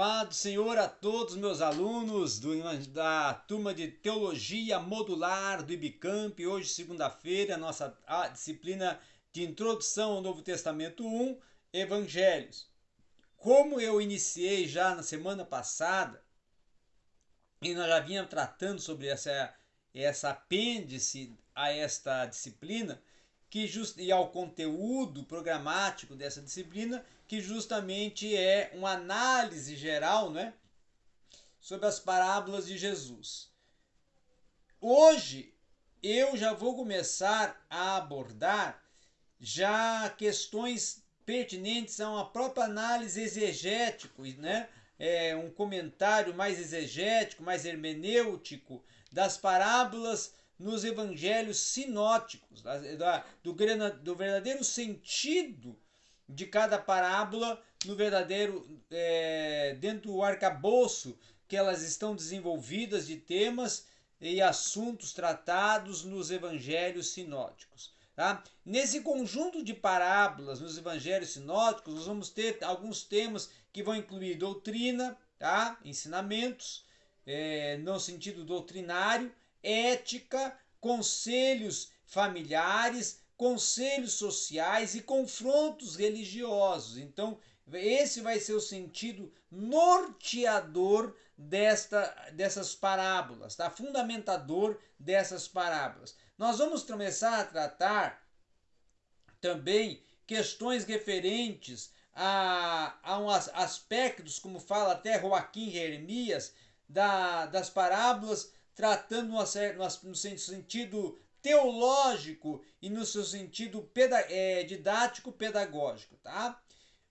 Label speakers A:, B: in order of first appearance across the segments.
A: Paz do Senhor a todos meus alunos do, da turma de Teologia Modular do IBCamp. Hoje, segunda-feira, nossa disciplina de Introdução ao Novo Testamento 1, Evangelhos. Como eu iniciei já na semana passada, e nós já vínhamos tratando sobre essa, essa apêndice a esta disciplina, que just, e ao conteúdo programático dessa disciplina, que justamente é uma análise geral né, sobre as parábolas de Jesus. Hoje eu já vou começar a abordar já questões pertinentes a uma própria análise exegético, né? É, um comentário mais exegético, mais hermenêutico das parábolas nos evangelhos sinóticos, do, do verdadeiro sentido de cada parábola no verdadeiro é, dentro do arcabouço que elas estão desenvolvidas de temas e assuntos tratados nos evangelhos sinóticos. Tá? Nesse conjunto de parábolas nos evangelhos sinóticos, nós vamos ter alguns temas que vão incluir doutrina, tá? ensinamentos, é, no sentido doutrinário, ética, conselhos familiares, conselhos sociais e confrontos religiosos. Então, esse vai ser o sentido norteador desta, dessas parábolas, tá? fundamentador dessas parábolas. Nós vamos começar a tratar também questões referentes a, a um aspectos, como fala até Joaquim Jeremias, da, das parábolas tratando no, sentido teológico e no seu sentido é, didático pedagógico, tá?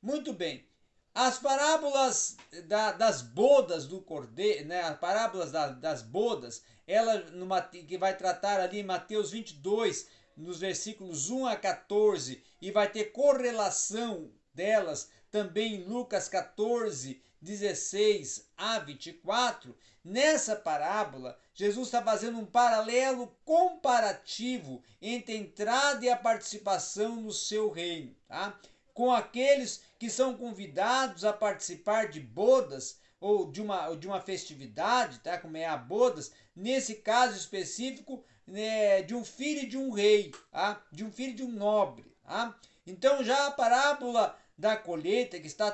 A: Muito bem. As parábolas da, das bodas do cordeiro, né? As parábolas da, das bodas, ela numa, que vai tratar ali em Mateus 22, nos versículos 1 a 14, e vai ter correlação delas também em Lucas 14, 16 a 24, nessa parábola, Jesus está fazendo um paralelo comparativo entre a entrada e a participação no seu reino, tá? com aqueles que são convidados a participar de bodas ou de uma, de uma festividade, tá? como é a bodas, nesse caso específico, né, de um filho de um rei, tá? de um filho de um nobre. Tá? Então já a parábola da colheita, que está,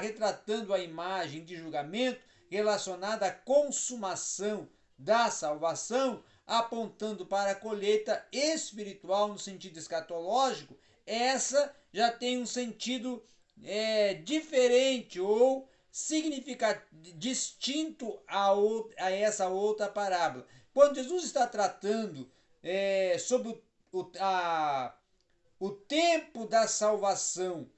A: retratando a imagem de julgamento relacionada à consumação da salvação, apontando para a colheita espiritual no sentido escatológico, essa já tem um sentido é, diferente ou distinto a, outra, a essa outra parábola. Quando Jesus está tratando é, sobre o, a, o tempo da salvação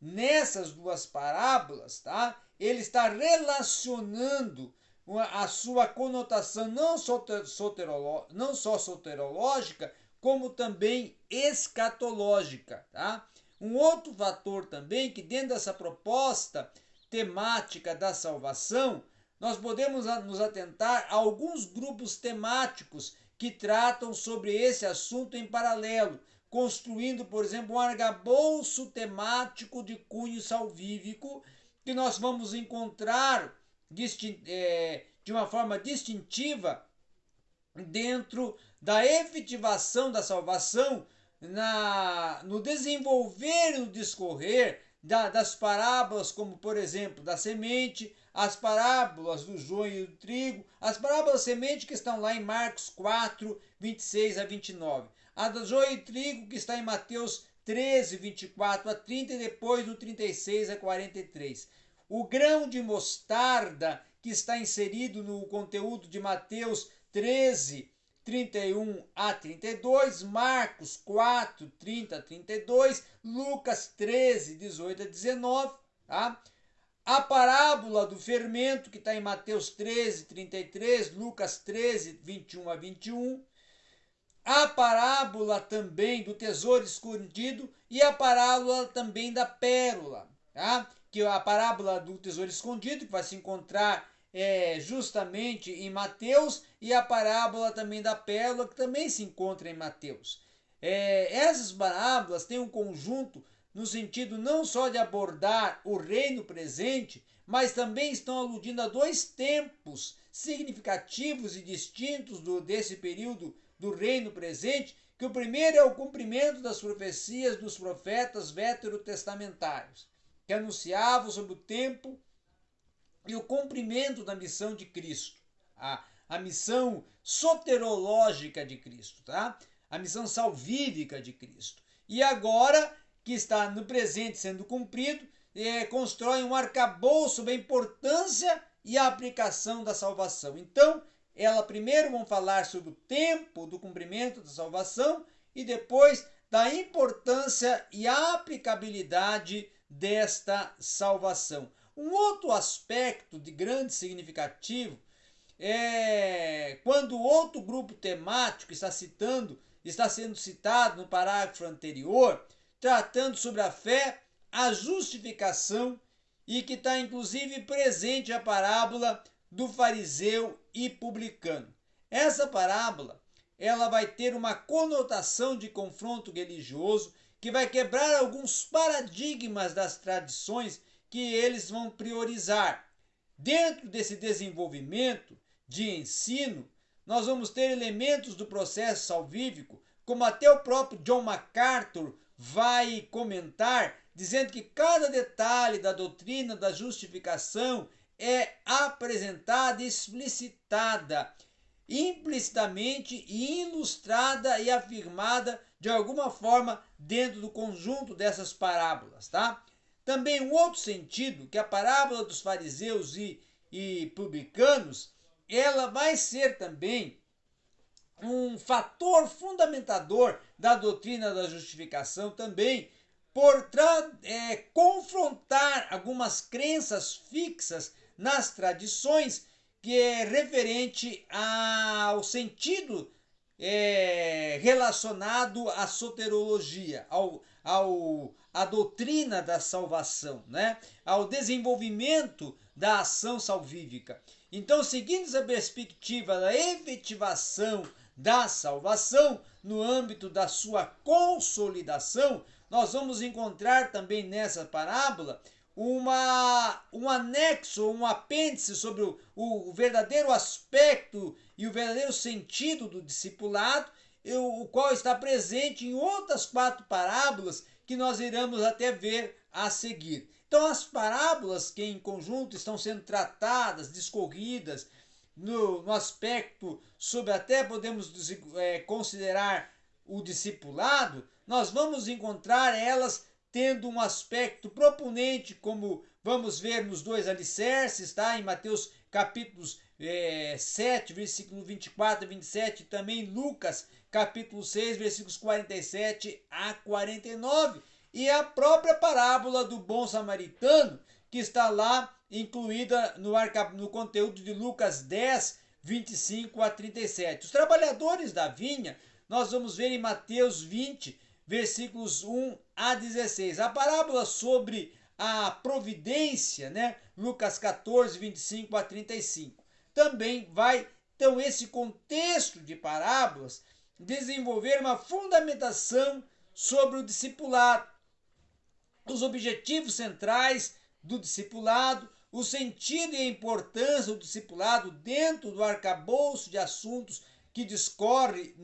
A: nessas duas parábolas, tá? Ele está relacionando a sua conotação não, não só soterológica, como também escatológica, tá? Um outro fator também que dentro dessa proposta temática da salvação, nós podemos nos atentar a alguns grupos temáticos que tratam sobre esse assunto em paralelo, construindo, por exemplo, um arcabouço temático de cunho salvífico que nós vamos encontrar é, de uma forma distintiva dentro da efetivação da salvação, na, no desenvolver e no discorrer da, das parábolas, como por exemplo da semente, as parábolas do joio e do trigo, as parábolas semente que estão lá em Marcos 4, 26 a 29 a do joio e trigo que está em Mateus 13, 24 a 30 e depois do 36 a 43. O grão de mostarda que está inserido no conteúdo de Mateus 13, 31 a 32, Marcos 4, 30 a 32, Lucas 13, 18 a 19, tá? A parábola do fermento que está em Mateus 13, 33, Lucas 13, 21 a 21, a parábola também do tesouro escondido e a parábola também da pérola, tá? que a parábola do tesouro escondido, que vai se encontrar é, justamente em Mateus, e a parábola também da pérola, que também se encontra em Mateus. É, essas parábolas têm um conjunto no sentido não só de abordar o reino presente, mas também estão aludindo a dois tempos significativos e distintos do, desse período do reino presente, que o primeiro é o cumprimento das profecias dos profetas veterotestamentários, que anunciavam sobre o tempo e o cumprimento da missão de Cristo, a, a missão soterológica de Cristo, tá? a missão salvífica de Cristo. E agora, que está no presente sendo cumprido, é, constrói um arcabouço sobre a importância e a aplicação da salvação. Então, ela primeiro vão falar sobre o tempo do cumprimento da salvação e depois da importância e aplicabilidade desta salvação. Um outro aspecto de grande significativo é quando outro grupo temático está citando, está sendo citado no parágrafo anterior, tratando sobre a fé, a justificação e que está inclusive presente a parábola do fariseu e publicano. Essa parábola ela vai ter uma conotação de confronto religioso que vai quebrar alguns paradigmas das tradições que eles vão priorizar. Dentro desse desenvolvimento de ensino, nós vamos ter elementos do processo salvífico, como até o próprio John MacArthur vai comentar, dizendo que cada detalhe da doutrina da justificação é apresentada, explicitada, implicitamente ilustrada e afirmada de alguma forma dentro do conjunto dessas parábolas, tá? Também um outro sentido, que a parábola dos fariseus e, e publicanos, ela vai ser também um fator fundamentador da doutrina da justificação também, por é, confrontar algumas crenças fixas nas tradições que é referente ao sentido é, relacionado à soterologia, ao, ao, à doutrina da salvação, né? ao desenvolvimento da ação salvífica. Então, seguindo essa perspectiva da efetivação da salvação no âmbito da sua consolidação, nós vamos encontrar também nessa parábola uma, um anexo, um apêndice sobre o, o verdadeiro aspecto e o verdadeiro sentido do discipulado, o qual está presente em outras quatro parábolas que nós iremos até ver a seguir. Então, as parábolas que em conjunto estão sendo tratadas, discorridas, no, no aspecto sobre até podemos é, considerar o discipulado, nós vamos encontrar elas tendo um aspecto proponente, como vamos ver nos dois alicerces, tá? Em Mateus capítulos é, 7, versículo 24 e 27, e também Lucas capítulo 6, versículos 47 a 49, e a própria parábola do bom samaritano, que está lá incluída no, no conteúdo de Lucas 10, 25 a 37. Os trabalhadores da vinha, nós vamos ver em Mateus 20, versículos 1 a 16. A parábola sobre a providência, né? Lucas 14, 25 a 35. Também vai, então, esse contexto de parábolas desenvolver uma fundamentação sobre o discipulado, os objetivos centrais do discipulado, o sentido e a importância do discipulado dentro do arcabouço de assuntos que discorre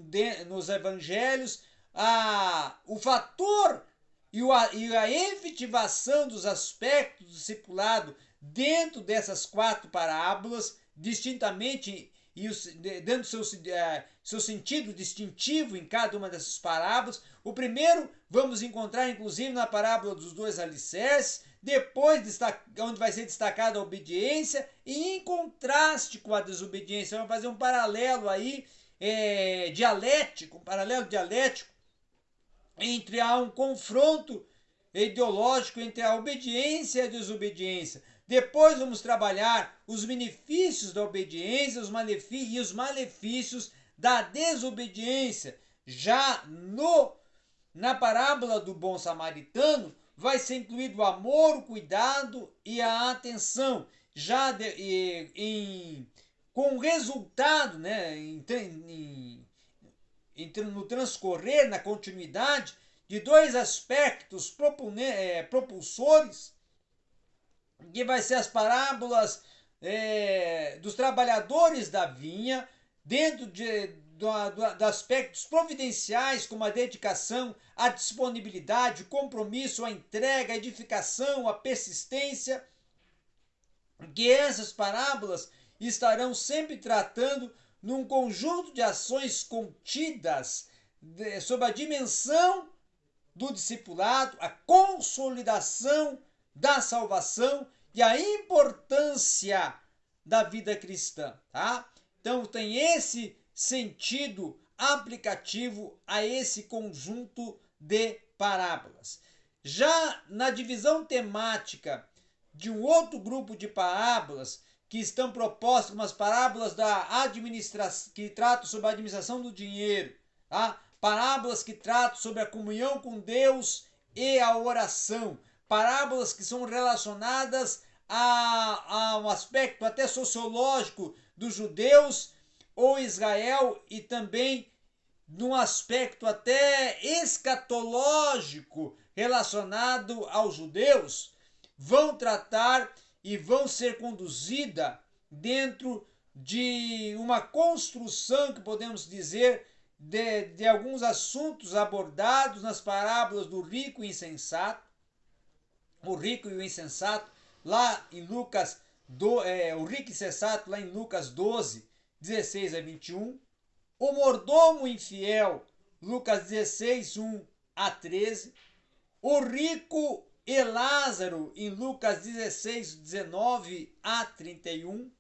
A: nos evangelhos, a, o fator e, o, e a efetivação dos aspectos do discipulado dentro dessas quatro parábolas, distintamente e dando seu, é, seu sentido distintivo em cada uma dessas parábolas. O primeiro vamos encontrar inclusive na parábola dos dois alicerces, depois onde vai ser destacada a obediência e em contraste com a desobediência. Vamos fazer um paralelo aí é, dialético, um paralelo dialético entre há um confronto ideológico entre a obediência e a desobediência. Depois vamos trabalhar os benefícios da obediência os e os malefícios da desobediência. Já no na parábola do bom samaritano vai ser incluído o amor, o cuidado e a atenção. Já de, e, em, com resultado, né, em, em, no transcorrer, na continuidade, de dois aspectos é, propulsores, que vai ser as parábolas é, dos trabalhadores da vinha, dentro de, do, do, de aspectos providenciais, como a dedicação, a disponibilidade, o compromisso, a entrega, a edificação, a persistência, que essas parábolas estarão sempre tratando num conjunto de ações contidas de, sob a dimensão do discipulado, a consolidação da salvação e a importância da vida cristã, tá? Então tem esse sentido aplicativo a esse conjunto de parábolas. Já na divisão temática de um outro grupo de parábolas que estão propostas como as parábolas da administração que tratam sobre a administração do dinheiro, tá? parábolas que tratam sobre a comunhão com Deus e a oração, parábolas que são relacionadas a, a um aspecto até sociológico dos judeus ou Israel e também num aspecto até escatológico relacionado aos judeus, vão tratar e vão ser conduzida dentro de uma construção que podemos dizer de, de alguns assuntos abordados nas parábolas do rico e insensato, o rico e o insensato, lá em Lucas, do, é, o rico e insensato, lá em Lucas 12, 16 a 21, o mordomo infiel, Lucas 16, 1 a 13, o rico e Lázaro, em Lucas 16, 19 a 31,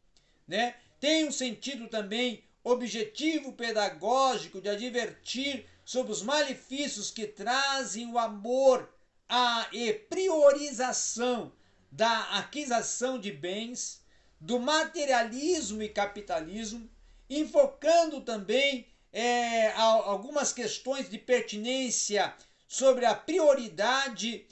A: né? Tem um sentido também objetivo pedagógico de advertir sobre os malefícios que trazem o amor a e priorização da aquisição de bens, do materialismo e capitalismo, enfocando também é, algumas questões de pertinência sobre a prioridade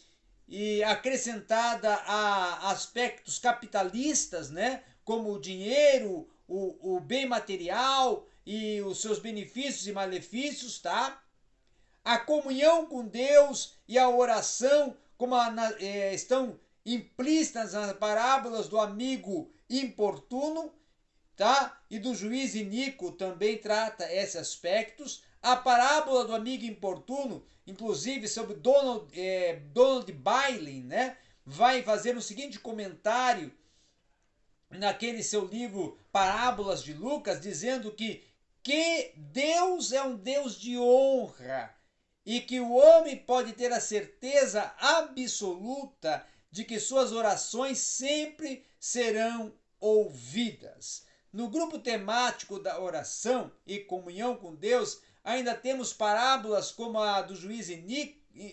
A: e acrescentada a aspectos capitalistas, né, como o dinheiro, o, o bem material e os seus benefícios e malefícios, tá? A comunhão com Deus e a oração, como a, é, estão implícitas nas parábolas do amigo importuno, tá? E do juiz iníquo também trata esses aspectos. A parábola do amigo importuno, inclusive sobre Donald, é, Donald Bailey, né? Vai fazer o seguinte comentário naquele seu livro Parábolas de Lucas, dizendo que, que Deus é um Deus de honra e que o homem pode ter a certeza absoluta de que suas orações sempre serão ouvidas. No grupo temático da oração e comunhão com Deus, ainda temos parábolas como a do juiz,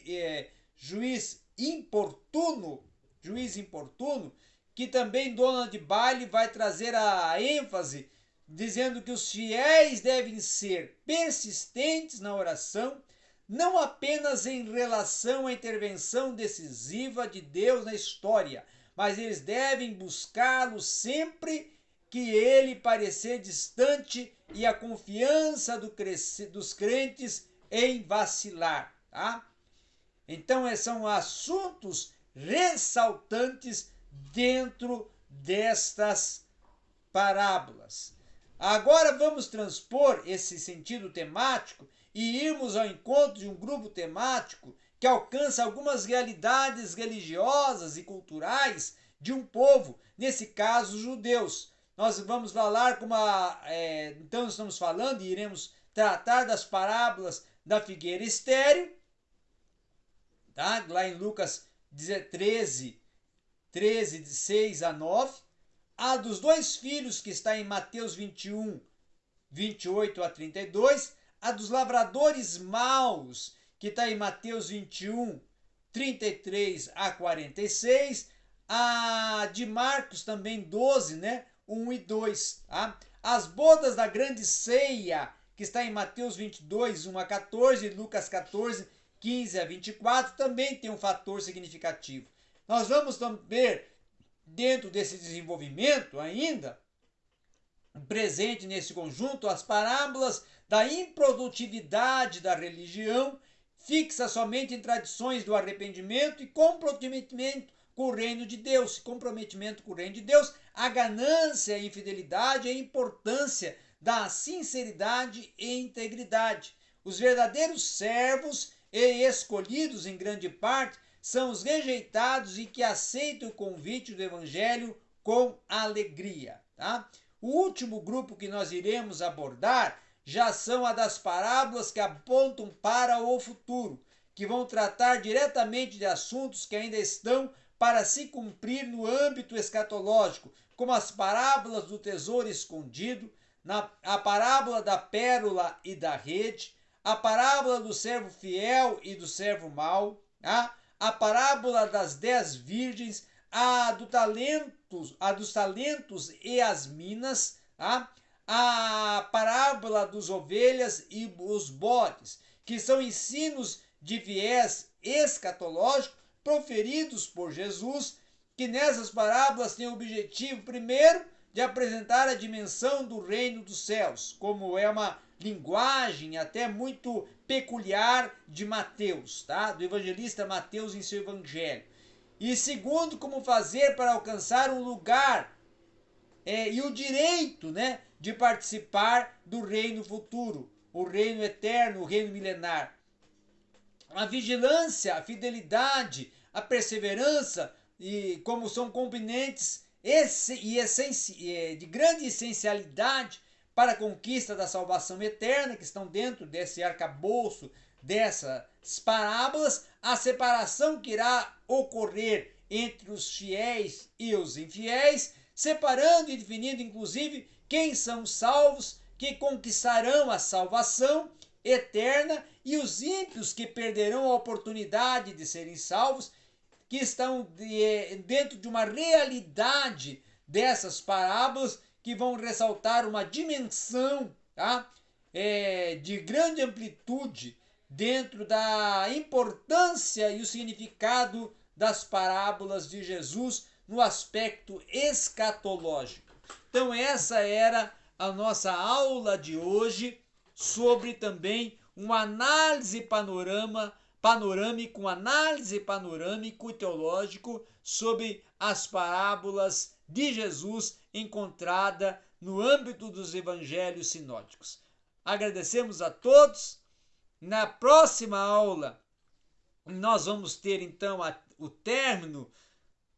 A: é, juiz importuno, juiz importuno, que também Dona de Baile vai trazer a ênfase, dizendo que os fiéis devem ser persistentes na oração, não apenas em relação à intervenção decisiva de Deus na história, mas eles devem buscá-lo sempre que ele parecer distante e a confiança do dos crentes em vacilar. Tá? Então, são assuntos ressaltantes dentro destas parábolas. Agora vamos transpor esse sentido temático e irmos ao encontro de um grupo temático que alcança algumas realidades religiosas e culturais de um povo, nesse caso, os judeus. Nós vamos falar como a, é, então estamos falando e iremos tratar das parábolas da figueira estéreo, tá? lá em Lucas 13, 13, de 6 a 9. A dos dois filhos, que está em Mateus 21, 28 a 32. A dos lavradores maus, que está em Mateus 21, 33 a 46. A de Marcos também 12, né? 1 e 2. Tá? As bodas da grande ceia, que está em Mateus 22, 1 a 14, Lucas 14, 15 a 24, também tem um fator significativo. Nós vamos ver dentro desse desenvolvimento ainda presente nesse conjunto as parábolas da improdutividade da religião, fixa somente em tradições do arrependimento e comprometimento com o reino de Deus, comprometimento com o reino de Deus, a ganância, a infidelidade, a importância da sinceridade e integridade. Os verdadeiros servos e escolhidos em grande parte são os rejeitados e que aceitam o convite do evangelho com alegria, tá? O último grupo que nós iremos abordar já são a das parábolas que apontam para o futuro, que vão tratar diretamente de assuntos que ainda estão para se cumprir no âmbito escatológico, como as parábolas do tesouro escondido, na, a parábola da pérola e da rede, a parábola do servo fiel e do servo mau, a, a parábola das dez virgens, a, do talentos, a dos talentos e as minas, a, a parábola dos ovelhas e os bodes, que são ensinos de viés escatológico proferidos por Jesus, que nessas parábolas têm o objetivo, primeiro, de apresentar a dimensão do reino dos céus, como é uma linguagem até muito peculiar de Mateus, tá? Do evangelista Mateus em seu evangelho. E segundo, como fazer para alcançar um lugar é, e o direito, né, de participar do reino futuro, o reino eterno, o reino milenar. A vigilância, a fidelidade, a perseverança, e como são componentes e de grande essencialidade para a conquista da salvação eterna, que estão dentro desse arcabouço dessas parábolas, a separação que irá ocorrer entre os fiéis e os infiéis, separando e definindo inclusive quem são salvos, que conquistarão a salvação eterna, e os ímpios que perderão a oportunidade de serem salvos que estão dentro de uma realidade dessas parábolas que vão ressaltar uma dimensão tá? É, de grande amplitude dentro da importância e o significado das parábolas de Jesus no aspecto escatológico. Então, essa era a nossa aula de hoje sobre também uma análise panorama panorâmico, análise panorâmico e teológico sobre as parábolas de Jesus encontrada no âmbito dos evangelhos sinóticos. Agradecemos a todos. Na próxima aula, nós vamos ter então a, o término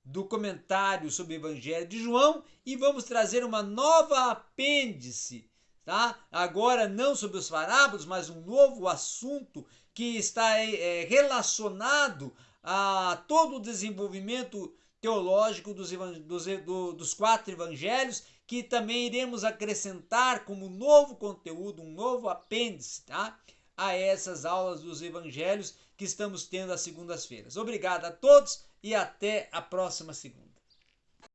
A: do comentário sobre o Evangelho de João e vamos trazer uma nova apêndice, tá? Agora não sobre os parábolas, mas um novo assunto que está é, relacionado a todo o desenvolvimento teológico dos, dos, do, dos quatro evangelhos, que também iremos acrescentar como novo conteúdo, um novo apêndice, tá? A essas aulas dos evangelhos que estamos tendo às segundas-feiras. Obrigado a todos e até a próxima segunda.